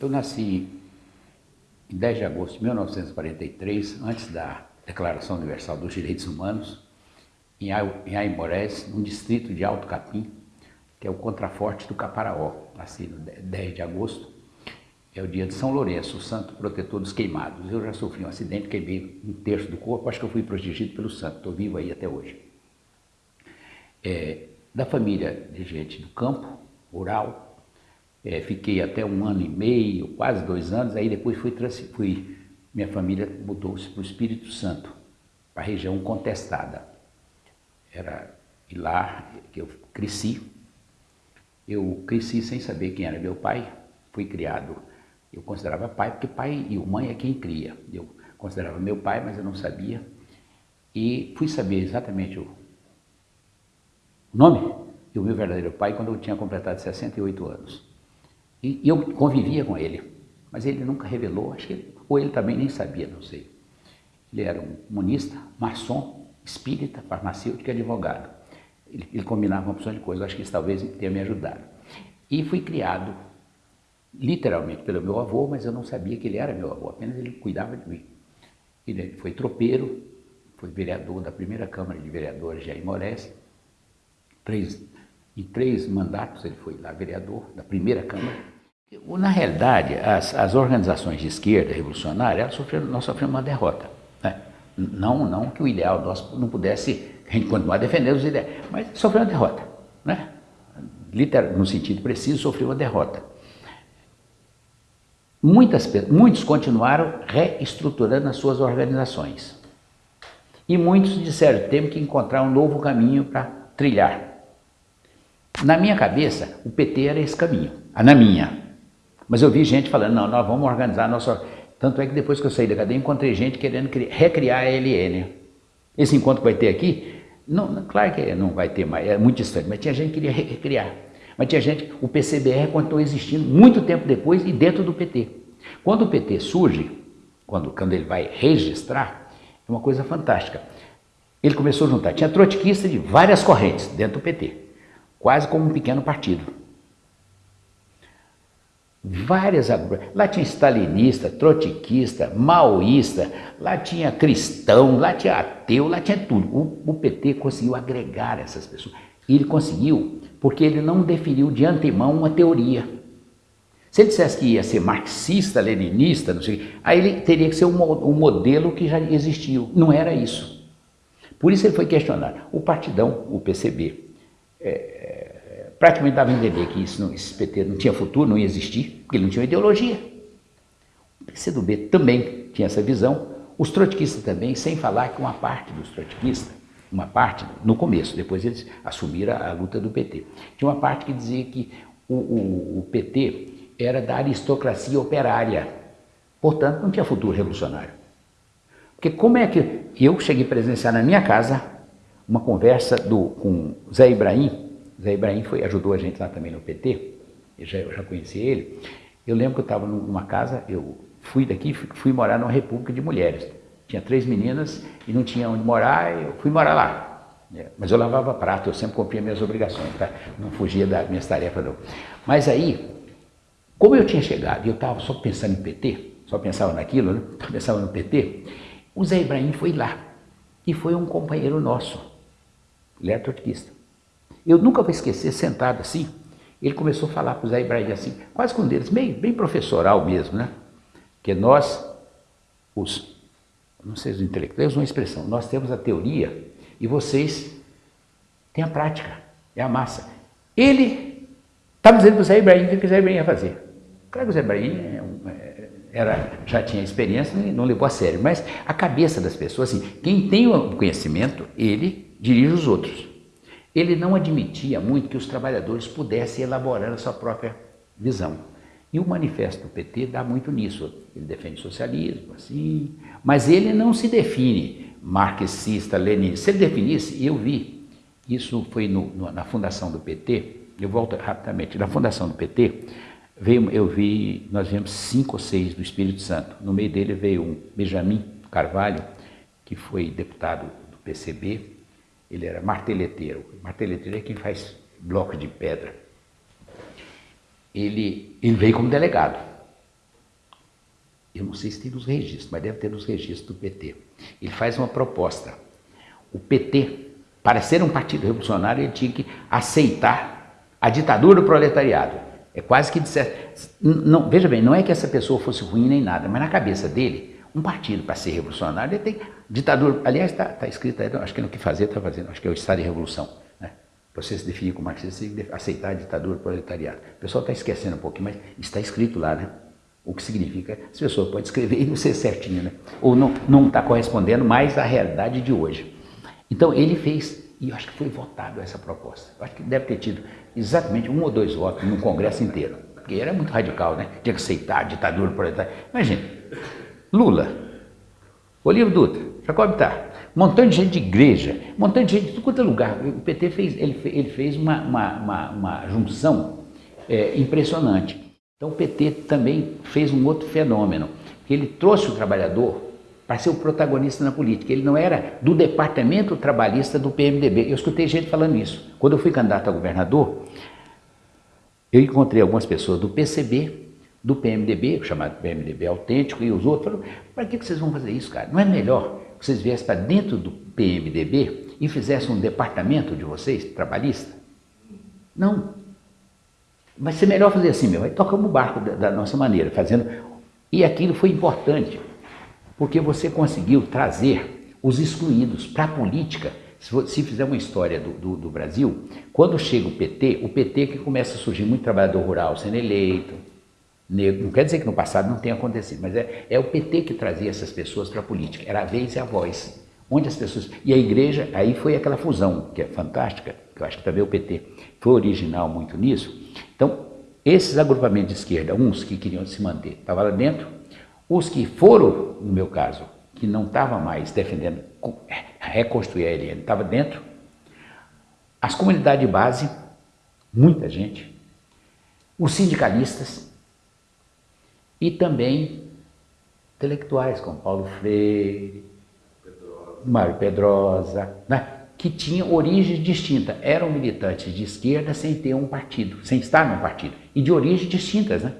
Eu nasci em 10 de agosto de 1943, antes da Declaração Universal dos Direitos Humanos, em Aimorés, num distrito de Alto Capim, que é o contraforte do Caparaó. Nasci no 10 de agosto, é o dia de São Lourenço, o santo protetor dos queimados. Eu já sofri um acidente, queimei um terço do corpo, acho que eu fui protegido pelo santo, estou vivo aí até hoje. É, da família de gente do campo, rural, é, fiquei até um ano e meio, quase dois anos, aí depois fui, fui minha família mudou-se para o Espírito Santo, para a região contestada. Era e lá que eu cresci. Eu cresci sem saber quem era meu pai, fui criado, eu considerava pai, porque pai e mãe é quem cria. Eu considerava meu pai, mas eu não sabia. E fui saber exatamente o nome do meu verdadeiro pai quando eu tinha completado 68 anos. E, eu convivia com ele, mas ele nunca revelou, acho que ele, ou ele também nem sabia, não sei. Ele era um monista, maçom, espírita, farmacêutico e advogado. Ele, ele combinava uma opção de coisas, acho que isso talvez tenha me ajudado. E fui criado literalmente pelo meu avô, mas eu não sabia que ele era meu avô, apenas ele cuidava de mim. Ele foi tropeiro, foi vereador da primeira Câmara de Vereadores de Aimorés, três, em três mandatos ele foi lá vereador da primeira Câmara. Na realidade, as, as organizações de esquerda revolucionária, sofreram, nós sofremos uma derrota. Né? Não, não que o ideal nosso não pudesse continuar defendendo os ideais, mas sofreu uma derrota. Né? No sentido preciso, sofreu uma derrota. Muitas, muitos continuaram reestruturando as suas organizações. E muitos disseram, temos que encontrar um novo caminho para trilhar. Na minha cabeça, o PT era esse caminho, na minha. Mas eu vi gente falando, não, nós vamos organizar a nossa... Tanto é que depois que eu saí da cadeia, encontrei gente querendo recriar a LN. Esse encontro que vai ter aqui, não, claro que não vai ter mais, é muito distante, mas tinha gente que queria recriar. Mas tinha gente, o PCBR continuou existindo muito tempo depois e dentro do PT. Quando o PT surge, quando, quando ele vai registrar, é uma coisa fantástica. Ele começou a juntar, tinha trotskista de várias correntes dentro do PT, quase como um pequeno partido. Várias Lá tinha stalinista, trotskista, maoísta, lá tinha cristão, lá tinha ateu, lá tinha tudo. O, o PT conseguiu agregar essas pessoas. E ele conseguiu porque ele não definiu de antemão uma teoria. Se ele dissesse que ia ser marxista, leninista, não sei, aí ele teria que ser um, um modelo que já existiu. Não era isso. Por isso ele foi questionado. O partidão, o PCB, é, praticamente dava a entender que isso não, esse PT não tinha futuro, não ia existir, porque ele não tinha ideologia. O PCdoB também tinha essa visão, os trotskistas também, sem falar que uma parte dos trotskistas uma parte, no começo, depois eles assumiram a, a luta do PT. Tinha uma parte que dizia que o, o, o PT era da aristocracia operária, portanto não tinha futuro revolucionário. Porque como é que eu cheguei a presenciar na minha casa uma conversa do, com Zé Ibrahim, Zé Ibrahim foi, ajudou a gente lá também no PT, eu já, eu já conheci ele, eu lembro que eu estava numa casa, eu fui daqui, fui, fui morar numa república de mulheres, tinha três meninas e não tinha onde morar, eu fui morar lá. É, mas eu lavava prato, eu sempre cumpria minhas obrigações, tá? não fugia das minhas tarefas não. Mas aí, como eu tinha chegado e eu estava só pensando em PT, só pensava naquilo, né? pensava no PT, o Zé Ibrahim foi lá e foi um companheiro nosso, ele era trotskista. Eu nunca vou esquecer, sentado assim, ele começou a falar para o Zé Ibrahim assim, quase com deles, bem, bem professoral mesmo, né? Que nós, os não sei se os intelectuais uma expressão, nós temos a teoria e vocês têm a prática, é a massa. Ele estava dizendo para o Zé Ibrahim o que o Zé Ibrahim ia fazer. Claro que o Zé Ibrahim é é, era, já tinha experiência e não levou a sério, mas a cabeça das pessoas, assim, quem tem o conhecimento, ele dirige os outros. Ele não admitia muito que os trabalhadores pudessem elaborar a sua própria visão. E o manifesto do PT dá muito nisso. Ele defende socialismo, assim, mas ele não se define marxista, leninista. Se ele definisse, eu vi, isso foi no, no, na fundação do PT, eu volto rapidamente, na fundação do PT, veio, eu vi, nós vimos cinco ou seis do Espírito Santo. No meio dele veio um Benjamin Carvalho, que foi deputado do PCB, ele era marteleteiro. Marteleteiro é quem faz blocos de pedra ele, ele veio como delegado. eu não sei se tem nos registros, mas deve ter nos registros do PT. Ele faz uma proposta. O PT, para ser um partido revolucionário, ele tinha que aceitar a ditadura do proletariado. É quase que dissesse. Não, veja bem, não é que essa pessoa fosse ruim nem nada, mas na cabeça dele, um partido para ser revolucionário, ele tem ditadura. Aliás, está tá escrito aí, acho que no que fazer está fazendo, acho que é o Estado de Revolução. Né? Para você se definir como marxista, você tem que aceitar a ditadura do proletariado. O pessoal está esquecendo um pouquinho, mas está escrito lá, né? O que significa, as pessoas podem escrever e não ser certinho, né? Ou não está correspondendo mais à realidade de hoje. Então ele fez, e eu acho que foi votado essa proposta. Eu acho que deve ter tido exatamente um ou dois votos no Congresso inteiro. Porque era muito radical, né? Tinha que aceitar a ditadura proletária. Imagina, Lula, Olívio Dutra, Bittar, um montão de gente de igreja, montão de gente de tudo quanto é lugar. O PT fez, ele, ele fez uma, uma, uma, uma junção é, impressionante. Então o PT também fez um outro fenômeno, que ele trouxe o trabalhador para ser o protagonista na política. Ele não era do departamento trabalhista do PMDB. Eu escutei gente falando isso. Quando eu fui candidato a governador, eu encontrei algumas pessoas do PCB, do PMDB, chamado PMDB autêntico, e os outros falaram, para que vocês vão fazer isso, cara? Não é melhor vocês viessem para dentro do PMDB e fizessem um departamento de vocês, trabalhista? Não, Vai ser melhor fazer assim, meu, vai tocamos o barco da, da nossa maneira, fazendo. E aquilo foi importante, porque você conseguiu trazer os excluídos para a política. Se, fizer uma história do, do, do, Brasil, quando chega o PT, o PT que começa a surgir muito trabalhador rural sendo eleito, negro, não quer dizer que no passado não tenha acontecido, mas é, é o PT que trazia essas pessoas para a política, era a vez e a voz. Onde as pessoas. E a igreja, aí foi aquela fusão, que é fantástica, que eu acho que também o PT foi original muito nisso, então, esses agrupamentos de esquerda, uns que queriam se manter, estavam lá dentro, os que foram, no meu caso, que não estavam mais defendendo reconstruir a LN, estavam dentro, as comunidades de base, muita gente, os sindicalistas e também intelectuais como Paulo Freire, Pedrosa. Mário Pedrosa, né? que tinham origens distintas. Eram militantes de esquerda sem ter um partido, sem estar num partido. E de origens distintas, né?